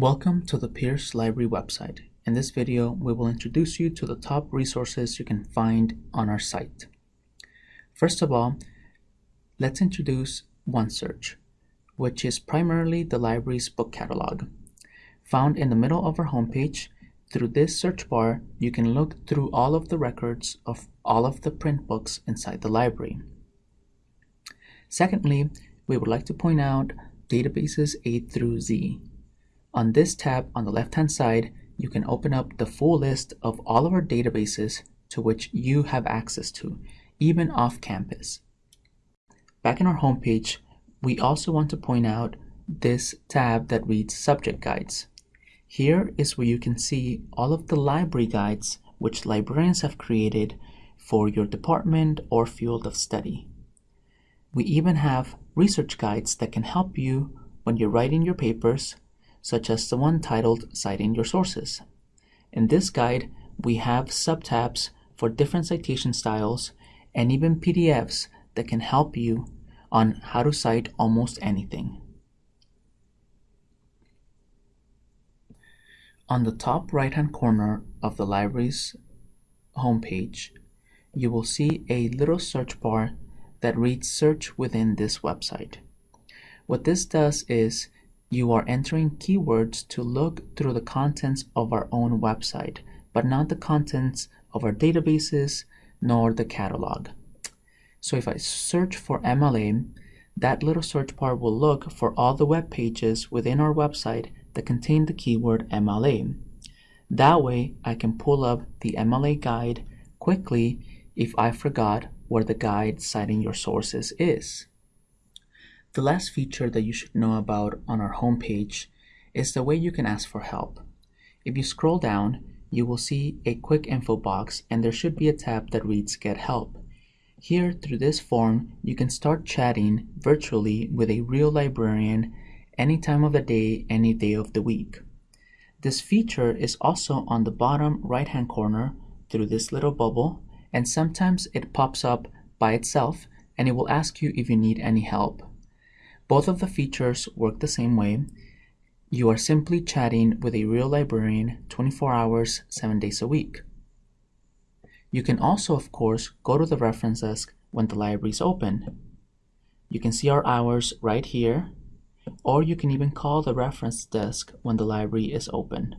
Welcome to the Pierce Library website. In this video, we will introduce you to the top resources you can find on our site. First of all, let's introduce OneSearch, which is primarily the library's book catalog. Found in the middle of our homepage, through this search bar, you can look through all of the records of all of the print books inside the library. Secondly, we would like to point out databases A through Z. On this tab on the left-hand side, you can open up the full list of all of our databases to which you have access to, even off campus. Back in our homepage, we also want to point out this tab that reads Subject Guides. Here is where you can see all of the library guides which librarians have created for your department or field of study. We even have research guides that can help you when you're writing your papers, such as the one titled Citing Your Sources. In this guide, we have subtabs for different citation styles and even PDFs that can help you on how to cite almost anything. On the top right hand corner of the library's homepage, you will see a little search bar that reads search within this website. What this does is you are entering keywords to look through the contents of our own website, but not the contents of our databases nor the catalog. So if I search for MLA, that little search bar will look for all the web pages within our website that contain the keyword MLA. That way I can pull up the MLA guide quickly if I forgot where the guide citing your sources is. The last feature that you should know about on our homepage is the way you can ask for help. If you scroll down, you will see a quick info box and there should be a tab that reads Get Help. Here, through this form, you can start chatting virtually with a real librarian any time of the day, any day of the week. This feature is also on the bottom right hand corner through this little bubble and sometimes it pops up by itself and it will ask you if you need any help. Both of the features work the same way. You are simply chatting with a real librarian 24 hours, 7 days a week. You can also, of course, go to the reference desk when the library is open. You can see our hours right here, or you can even call the reference desk when the library is open.